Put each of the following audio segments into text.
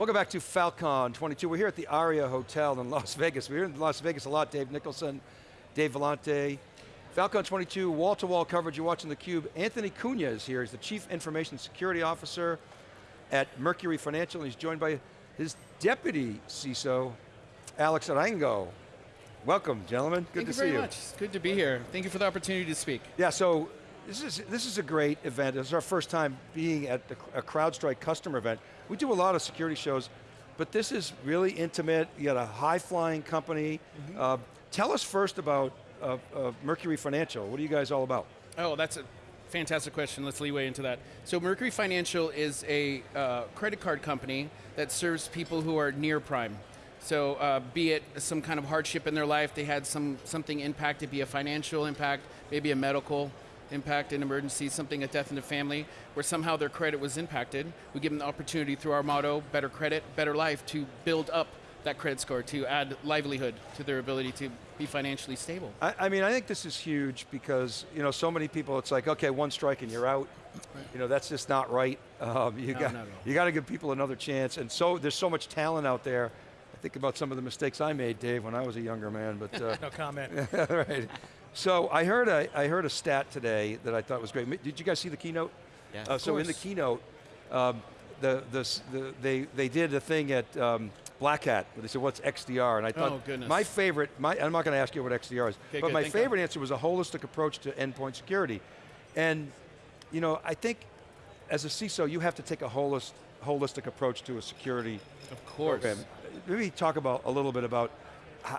Welcome back to Falcon 22. We're here at the Aria Hotel in Las Vegas. We're here in Las Vegas a lot, Dave Nicholson, Dave Vellante. Falcon 22, wall-to-wall -wall coverage, you're watching theCUBE. Anthony Cunha is here, he's the Chief Information Security Officer at Mercury Financial, and he's joined by his Deputy CISO, Alex Arango. Welcome, gentlemen, good Thank to you see very you. much, it's good to be here. Thank you for the opportunity to speak. Yeah, so this is, this is a great event. This is our first time being at a CrowdStrike customer event. We do a lot of security shows, but this is really intimate. You got a high-flying company. Mm -hmm. uh, tell us first about uh, uh, Mercury Financial. What are you guys all about? Oh, that's a fantastic question. Let's leeway into that. So Mercury Financial is a uh, credit card company that serves people who are near prime. So uh, be it some kind of hardship in their life, they had some something impact, be a financial impact, maybe a medical impact, an emergency, something, a death in the family, where somehow their credit was impacted. We give them the opportunity through our motto, better credit, better life, to build up that credit score, to add livelihood to their ability to be financially stable. I, I mean, I think this is huge because, you know, so many people, it's like, okay, one strike and you're out. Right. You know, that's just not right. Um, you no, got you got to give people another chance, and so there's so much talent out there. I think about some of the mistakes I made, Dave, when I was a younger man. But uh, no comment. right. So I heard a I heard a stat today that I thought was great. Did you guys see the keynote? Yeah. Uh, so in the keynote, um, the, the, the, they, they did a thing at um, Black Hat, where they said, what's XDR? And I thought, oh, goodness. my favorite, my, I'm not going to ask you what XDR is, okay, but good, my favorite answer was a holistic approach to endpoint security. And, you know, I think as a CISO, you have to take a holistic, holistic approach to a security of course. program. Maybe talk about a little bit about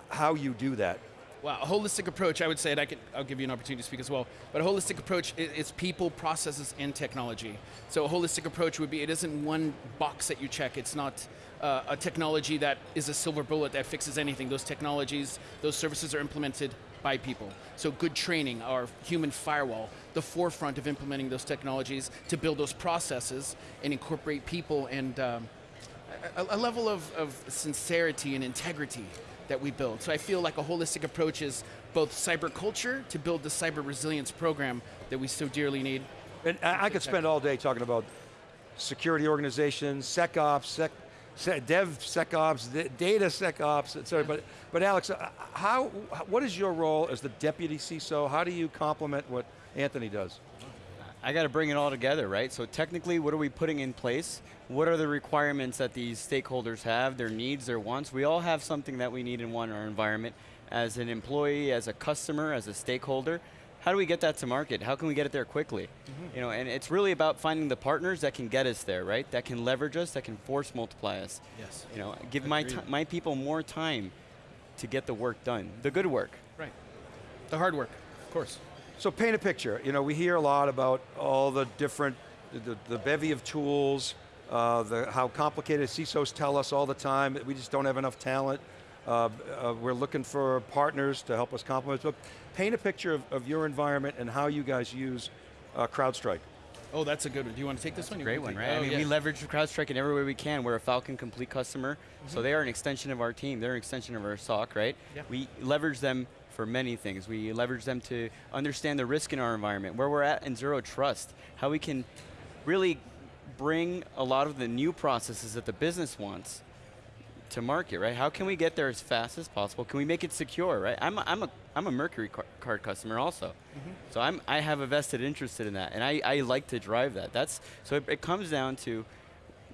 how you do that. Well, a holistic approach, I would say, and I can, I'll give you an opportunity to speak as well, but a holistic approach is people, processes, and technology. So a holistic approach would be, it isn't one box that you check, it's not uh, a technology that is a silver bullet that fixes anything. Those technologies, those services are implemented by people. So good training, our human firewall, the forefront of implementing those technologies to build those processes and incorporate people and um, a, a, level of, of sincerity and integrity that we build. So I feel like a holistic approach is both cyber culture to build the cyber resilience program that we so dearly need. And I, I could spend all day talking about security organizations, SecOps, Sec, Dev SecOps, Data SecOps, et cetera. But, but Alex, uh, how, what is your role as the deputy CISO? How do you complement what Anthony does? I got to bring it all together, right? So technically, what are we putting in place? What are the requirements that these stakeholders have, their needs, their wants? We all have something that we need and want in our environment. As an employee, as a customer, as a stakeholder, how do we get that to market? How can we get it there quickly? Mm -hmm. You know, and it's really about finding the partners that can get us there, right? That can leverage us, that can force multiply us. Yes. You know, give my my people more time to get the work done, the good work. Right. The hard work, of course. So paint a picture. You know, we hear a lot about all the different, the, the bevy of tools, uh, the, how complicated CISOs tell us all the time that we just don't have enough talent. Uh, uh, we're looking for partners to help us complement. But paint a picture of, of your environment and how you guys use uh, CrowdStrike. Oh, that's a good one. Do you want to take this one? Great one, right? Oh, I mean, yeah. we leverage CrowdStrike in every way we can. We're a Falcon Complete customer, mm -hmm. so they are an extension of our team. They're an extension of our SOC, right? Yeah. We leverage them for many things. We leverage them to understand the risk in our environment, where we're at in zero trust, how we can really bring a lot of the new processes that the business wants to market, right? How can we get there as fast as possible? Can we make it secure, right? I'm a, I'm a, I'm a Mercury card customer also. Mm -hmm. So I'm, I have a vested interest in that, and I, I like to drive that. That's, so it, it comes down to,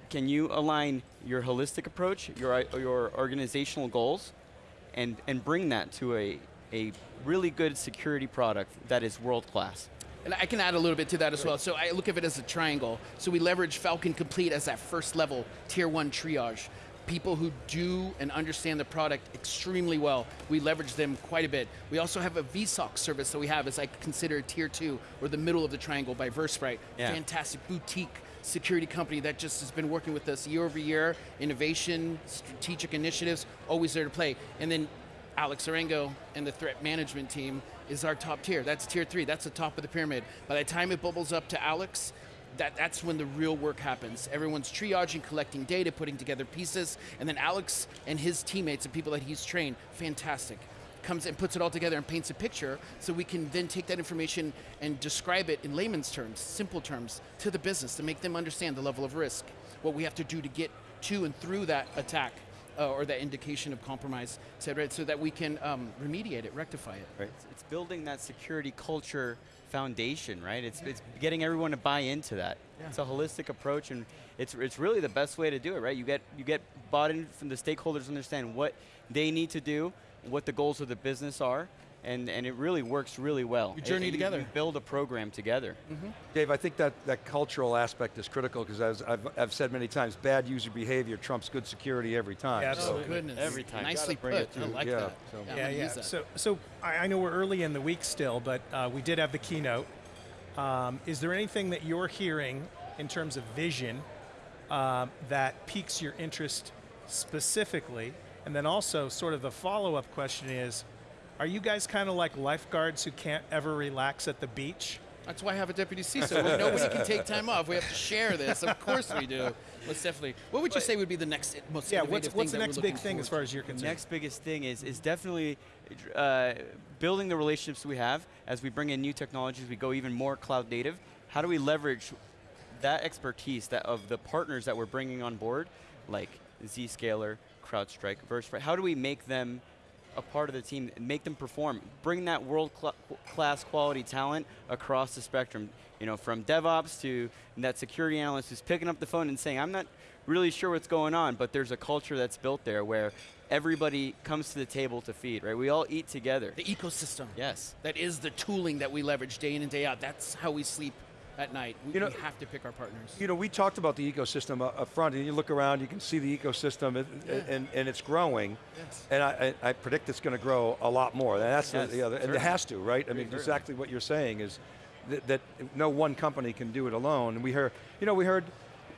can you align your holistic approach, your, your organizational goals, and, and bring that to a, a really good security product that is world class. And I can add a little bit to that as well. So I look at it as a triangle. So we leverage Falcon Complete as that first level, tier one triage. People who do and understand the product extremely well, we leverage them quite a bit. We also have a VSOC service that we have as I consider tier two, or the middle of the triangle by Versprite. Yeah. Fantastic boutique security company that just has been working with us year over year, innovation, strategic initiatives, always there to play. And then Alex Arango and the threat management team is our top tier. That's tier three, that's the top of the pyramid. By the time it bubbles up to Alex, that, that's when the real work happens. Everyone's triaging, collecting data, putting together pieces, and then Alex and his teammates and people that he's trained, fantastic comes and puts it all together and paints a picture so we can then take that information and describe it in layman's terms, simple terms, to the business to make them understand the level of risk, what we have to do to get to and through that attack uh, or that indication of compromise, et cetera, so that we can um, remediate it, rectify it. Right. It's, it's building that security culture foundation, right? It's, it's getting everyone to buy into that. Yeah. It's a holistic approach, and it's, it's really the best way to do it, right? You get you get bought in from the stakeholders understand what they need to do, what the goals of the business are, and, and it really works really well. You journey And together. You build a program together. Dave, I think that, that cultural aspect is critical because as I've, I've said many times, bad user behavior trumps good security every time. Yeah, So- Oh Absolutely. goodness! Every time. Nicely put. it to- I like yeah, that. so- I'm Yeah, yeah. So, so I, I know we're early in the week still, but uh, we did have the keynote. Um, is there anything that you're hearing in terms of vision um, that piques your interest specifically? And then also, sort of the follow-up question is, are you guys kind of like lifeguards who can't ever relax at the beach? That's why I have a deputy CISO. Well, Nobody can take time off. We have to share this. Of course we do. Most definitely. What would you say would be the next most Yeah, what's, thing what's the that we're next big thing as far as you're concerned? The next biggest thing is, is definitely uh, building the relationships we have as we bring in new technologies, we go even more cloud native. How do we leverage that expertise that of the partners that we're bringing on board, like Zscaler, CrowdStrike, Versprite, how do we make them a part of the team, make them perform, bring that world cla- class quality talent across the spectrum, you know, from DevOps to that security analyst who's picking up the phone and saying, I'm not really sure what's going on, but there's a culture that's built there where everybody comes to the table to feed, right? We all eat together. The ecosystem. Yes. That is the tooling that we leverage day in and day out. That's how we sleep at night. We, You know- we have to pick our partners. You know, we talked about the ecosystem up, front, and you look around, you can see the ecosystem, and, and, and it's growing. Yes. And I, I I predict it's going to grow a lot more. And that's Yes, the, the other, and it has to, right? I mean, Certainly. exactly what you're saying is that, that no one company can do it alone. And we heard, you know, we heard,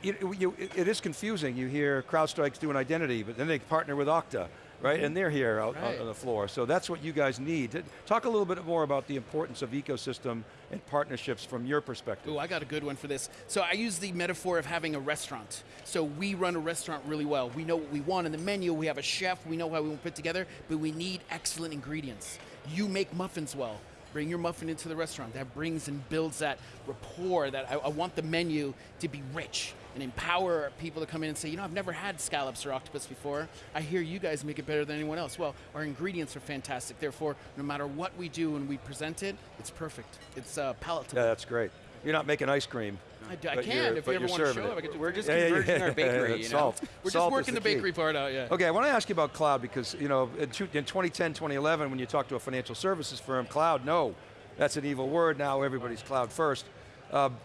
you, you, it- it is confusing. You hear CrowdStrike's doing identity, but then they partner with Okta, right? And they're here out, Right. on the floor. So that's what you guys need. Talk a little bit more about the importance of ecosystem and partnerships from your perspective. Oh, I got a good one for this. So I use the metaphor of having a restaurant. So we run a restaurant really well. We know what we want in the menu. We have a chef. We know how we want to put together, but we need excellent ingredients. You make muffins well. Bring your muffin into the restaurant. That brings and builds that rapport. That I, I want the menu to be rich and empower people to come in and say, you know, I've never had scallops or octopus before. I hear you guys make it better than anyone else. Well, our ingredients are fantastic. Therefore, no matter what we do when we present it, it's perfect. It's uh, palatable. Yeah, that's great. You're not making ice cream. I, d- I can if you ever want to show it. up. Do We're just Yeah, converging yeah, our bakery, you know? salt. We're Salt just working the, key. bakery part out, yeah. Okay, I want to ask you about cloud because you know in, two, in 2010, 2011, when you talk to a financial services firm, cloud, no, that's an evil word. Now everybody's cloud first. Um,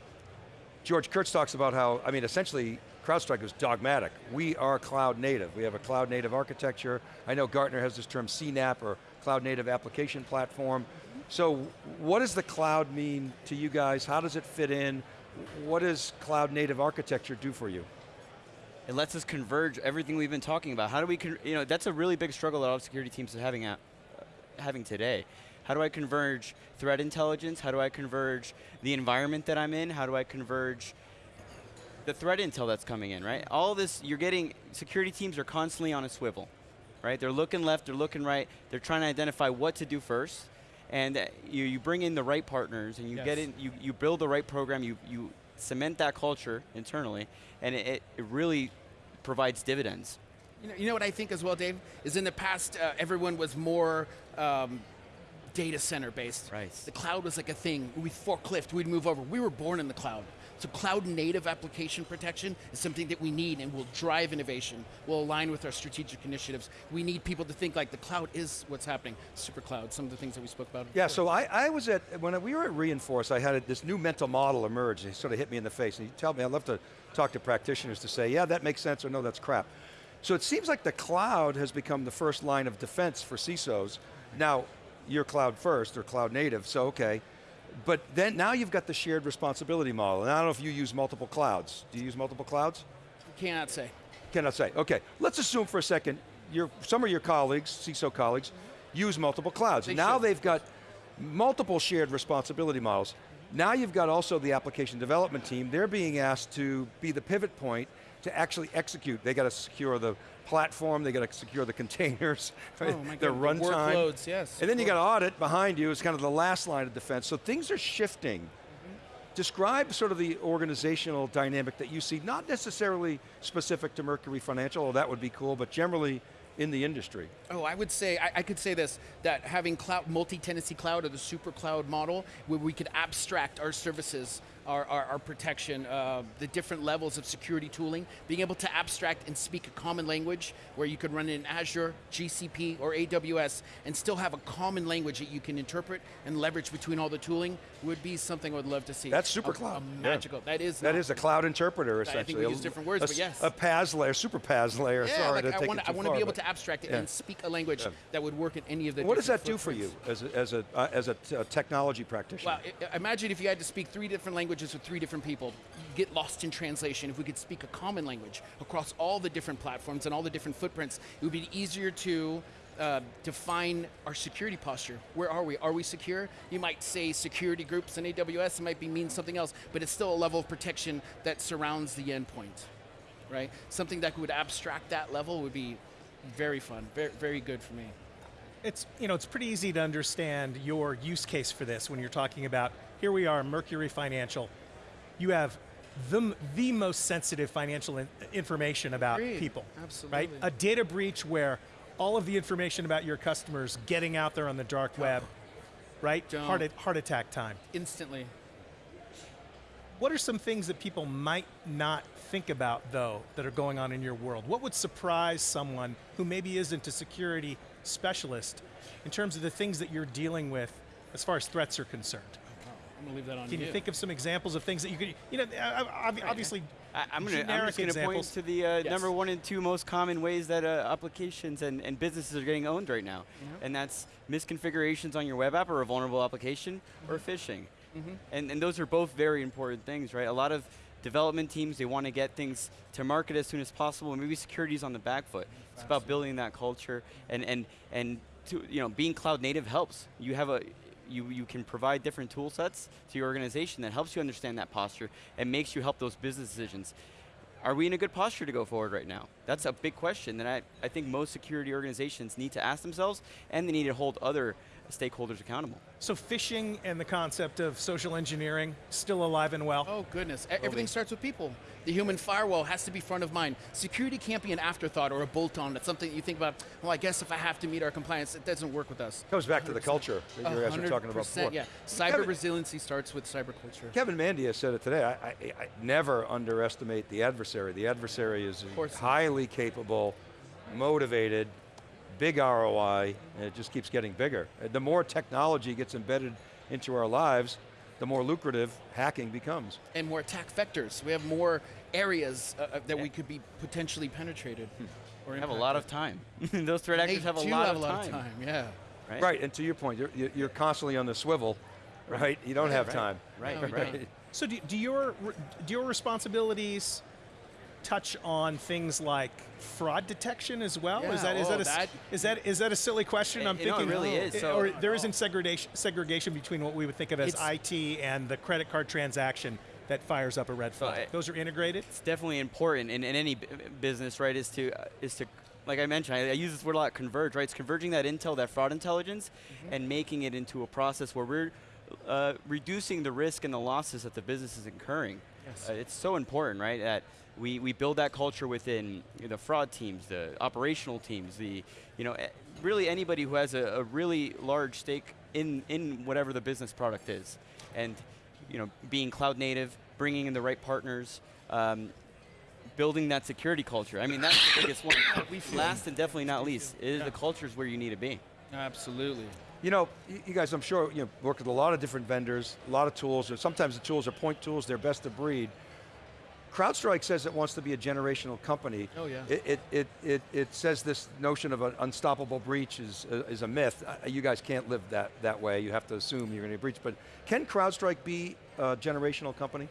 George Kurtz talks about how I mean essentially CrowdStrike is dogmatic. We are cloud native. We have a cloud native architecture. I know Gartner has this term CNAP or cloud native application platform. So what does the cloud mean to you guys? How does it fit in? What does cloud native architecture do for you? It lets us converge everything we've been talking about. How do we, you know, that's a really big struggle that all security teams are having, at, having today. How do I converge threat intelligence? How do I converge the environment that I'm in? How do I converge the threat intel that's coming in, right? All this, you're getting, security teams are constantly on a swivel, right? They're looking left, they're looking right, they're trying to identify what to do first. And you, you bring in the right partners and you get in, you, you build the right program, you, you cement that culture internally, and it, it, it really provides dividends. You know, you know what I think as well, Dave? Is in the past, uh, everyone was more um, data center based. Right. The cloud was like a thing. We forklift, we'd move over. We were born in the cloud. So cloud native application protection is something that we need and will drive innovation, will align with our strategic initiatives. We need people to think like the cloud is what's happening. Super cloud, some of the things that we spoke about. Yeah, before. so I, I was at, when we were at re:Inforce, I had a, this new mental model emerge. And it sort of hit me in the face. And you tell me, I'd love to talk to practitioners to say, yeah, that makes sense, or no, that's crap. So it seems like the cloud has become the first line of defense for CISOs. Now, you're cloud first, or cloud native, so okay. But then now you've got the shared responsibility model. And I don't know if you use multiple clouds. Do you use multiple clouds? Cannot say. Cannot say. Okay, let's assume for a second, your, some of your colleagues, CISO colleagues, use multiple clouds. They now should. they've got multiple shared responsibility models. Now you've got also the application development team. They're being asked to be the pivot point to actually execute. They got to secure the platform, they got to secure the containers, right? Oh their runtime. workloads, yes, And then you got audit behind you is kind of the last line of defense. So things are shifting. Describe sort of the organizational dynamic that you see, not necessarily specific to Mercury Financial, although that would be cool, but generally in the industry. Oh, I would say, I, I could say this, that having cloud, multi-tenancy cloud or the super cloud model, where we could abstract our services, our, our, our protection, uh, the different levels of security tooling, being able to abstract and speak a common language where you could run in Azure, GCP, or AWS and still have a common language that you can interpret and leverage between all the tooling would be something I would love to see. That's super A- cloud. A, Yeah. magical, that is That is a cloud interpreter, essentially. I think we use different words, a, but yes. A PaaS layer, super PaaS layer, Yeah, sorry like to I take want it to I want to be able to abstract it Yeah. and speak a language Yeah. that would work in any of the What does that do for you as a, as a, uh, as a technology practitioner? Well, i- imagine if you had to speak three different languages with three different people. Get lost in translation. If we could speak a common language across all the different platforms and all the different footprints, it would be easier to uh, define our security posture. Where are we? Are we secure? You might say security groups in AWS. It might be mean something else, but it's still a level of protection that surrounds the endpoint, right? Something that would abstract that level would be very fun, very, very good for me. It's you know it's pretty easy to understand your use case for this when you're talking about here we are Mercury Financial. You have the the most sensitive financial in, information about Agreed. people. Absolutely. Right? A data breach where all of the information about your customers getting out there on the dark web, right? Don't. Heart, heart attack time. Instantly. What are some things that people might not think about, though, that are going on in your world? What would surprise someone who maybe isn't a security specialist in terms of the things that you're dealing with as far as threats are concerned? I'm gonna leave that on Can you think of some examples of things that you could, you know, obviously, I, I'm gonna, I'm just going to point to the uh, Yes. number one and two most common ways that uh, applications and, and businesses are getting owned right now, and that's misconfigurations on your web app or a vulnerable application or phishing. And, and those are both very important things, right? A lot of development teams they want to get things to market as soon as possible. and Maybe security is on the back foot. It's about building that culture and and and to, you know being cloud native helps. You have a you, you can provide different tool sets to your organization that helps you understand that posture and makes you help those business decisions. Are we in a good posture to go forward right now? That's a big question that I, I think most security organizations need to ask themselves and they need to hold other stakeholders accountable. so phishing and the concept of social engineering still alive and well. Oh goodness, everything starts with people. The human firewall has to be front of mind. Security can't be an afterthought or a bolt-on. That's something you think about. Well, I guess if I have to meet our compliance, it doesn't work with us. Comes back to the culture that you guys were talking about 100%, before. Yeah, cyber Kevin- resiliency starts with cyber culture. Kevin Mandia said it today. I, I, I never underestimate the adversary. The adversary is highly capable, motivated, big ROI, and it just keeps getting bigger. The more technology gets embedded into our lives, the more lucrative hacking becomes. and more attack vectors. We have more areas uh, uh, that we could be potentially penetrated. Or Have a lot of time. Those threat They actors have a lot, have of, a lot time, of time. Yeah. Right? Right, and to your point, you're, you're- you're constantly on the swivel, right? You don't have right. time. Right, No, right. don't. So do, do your do your responsibilities touch on things like fraud detection as well? is that is oh, that, a, s- that- is that is that a silly question? It- I'm you know, it thinking really is, so- or there isn't segregation segregation between what we would think of as IT and the credit card transaction that fires up a red flag. Those are integrated. it's definitely important in, in any business, right? Is to uh, is to like I mentioned, I, I use this word a lot, converge, right? It's converging that intel, that fraud intelligence, and making it into a process where we're uh, reducing the risk and the losses that the business is incurring. Yes. Uh, it's so important, right? That we, we build that culture within the fraud teams, the operational teams, the you know eh, really anybody who has a, a really large stake in in whatever the business product is, and you know being cloud native, bringing in the right partners. Um, building that security culture. I mean, that's the biggest one. Last and definitely not least, is the culture is where you need to be. Absolutely. You know, you guys, I'm sure you know, work with a lot of different vendors, a lot of tools. Or sometimes the tools are point tools; they're best of breed. CrowdStrike says it wants to be a generational company. Oh, yeah. It it it it, it says this notion of an unstoppable breach is uh, is a myth. Uh, you guys can't live that that way. You have to assume you're going to breach. But can CrowdStrike be a generational company?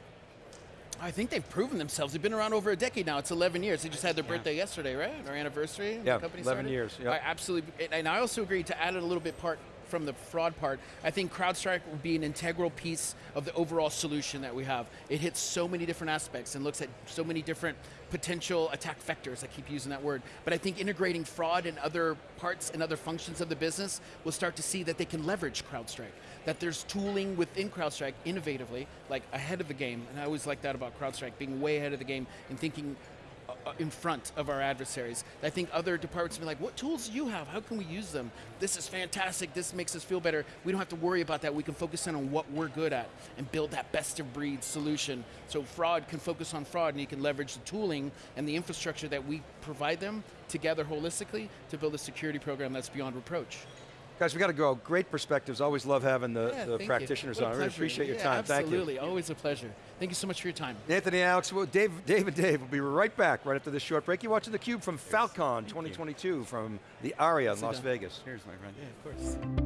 I think they've proven themselves. They've been around over a decade now. It's 11 years. They just had their birthday yesterday, right? Our anniversary. Yeah, the company 11 started. years, yeah. I absolutely, and- and I also agree to add it a little bit part from the fraud part, I think CrowdStrike will be an integral piece of the overall solution that we have. It hits so many different aspects and looks at so many different potential attack vectors. I keep using that word, but I think integrating fraud and other parts and other functions of the business will start to see that they can leverage CrowdStrike. That there's tooling within CrowdStrike innovatively, like ahead of the game, and I always like that about CrowdStrike, being way ahead of the game and thinking Uh, in front of our adversaries. I think other departments will be like, what tools do you have? How can we use them? This is fantastic, this makes us feel better. We don't have to worry about that. We can focus in on what we're good at and build that best of breed solution. So fraud can focus on fraud and you can leverage the tooling and the infrastructure that we provide them together holistically to build a security program that's beyond reproach. Guys, we got to go. Great perspectives. Always love having the, Yeah, the thank you. practitioners on. I really appreciate your Yeah, time. Thank you. Absolutely, always a pleasure. Thank you so much for your time. Anthony, Alex, well, Dave, Dave and Dave will be right back right after this short break. You're watching theCUBE from Falcon 2022 from the ARIA in Las down. Vegas. Cheers, my friend. Yeah, of course.